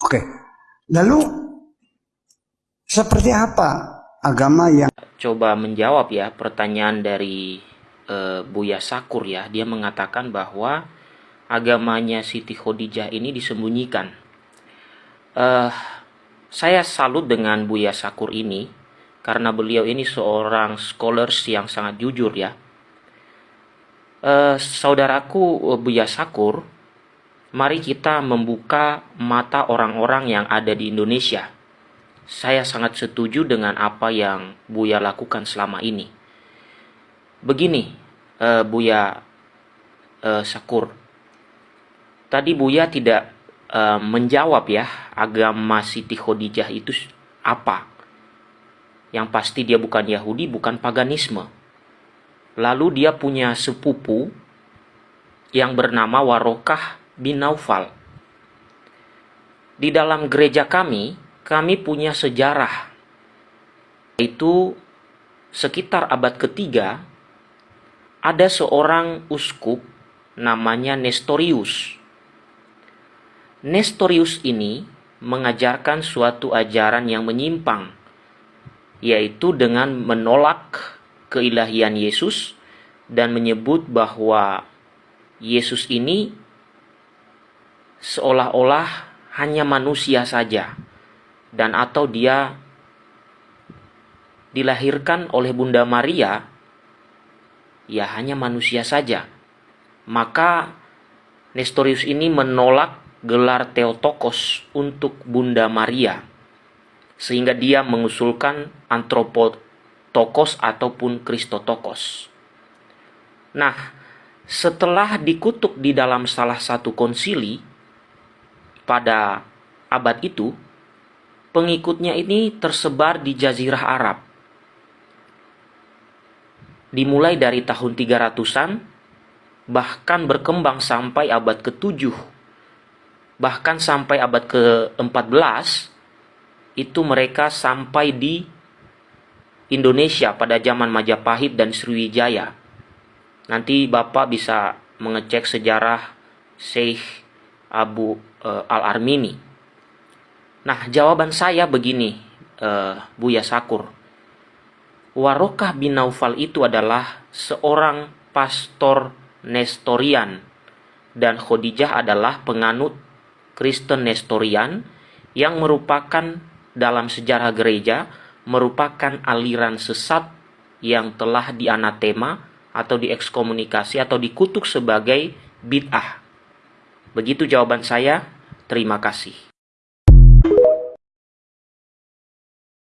Oke. Lalu seperti apa agama yang coba menjawab ya pertanyaan dari uh, Buya Sakur ya. Dia mengatakan bahwa agamanya Siti Khadijah ini disembunyikan. Uh, saya salut dengan Buya Sakur ini karena beliau ini seorang scholars yang sangat jujur ya. Uh, saudaraku Buya Sakur, mari kita membuka mata orang-orang yang ada di Indonesia saya sangat setuju dengan apa yang Buya lakukan selama ini. Begini, uh, Buya uh, Sakur. Tadi Buya tidak uh, menjawab ya agama Siti Khadijah itu apa. Yang pasti dia bukan Yahudi, bukan paganisme. Lalu dia punya sepupu yang bernama Warokah bin Naufal. Di dalam gereja kami, kami punya sejarah. Itu sekitar abad ketiga, ada seorang uskup namanya Nestorius. Nestorius ini mengajarkan suatu ajaran yang menyimpang, yaitu dengan menolak keilahian Yesus dan menyebut bahwa Yesus ini seolah-olah hanya manusia saja dan atau dia dilahirkan oleh Bunda Maria ya hanya manusia saja. Maka Nestorius ini menolak gelar Theotokos untuk Bunda Maria sehingga dia mengusulkan antropotokos ataupun kristotokos. Nah setelah dikutuk di dalam salah satu konsili pada abad itu pengikutnya ini tersebar di Jazirah Arab. Dimulai dari tahun 300-an, bahkan berkembang sampai abad ke-7. Bahkan sampai abad ke-14, itu mereka sampai di Indonesia pada zaman Majapahit dan Sriwijaya. Nanti Bapak bisa mengecek sejarah Syekh Abu uh, Al-Armini Nah, jawaban saya begini, uh, Buya Sakur. Warokah bin Naufal itu adalah seorang pastor Nestorian dan Khadijah adalah penganut Kristen Nestorian yang merupakan dalam sejarah gereja merupakan aliran sesat yang telah dianatema atau diekskomunikasi atau dikutuk sebagai bid'ah. Begitu jawaban saya. Terima kasih.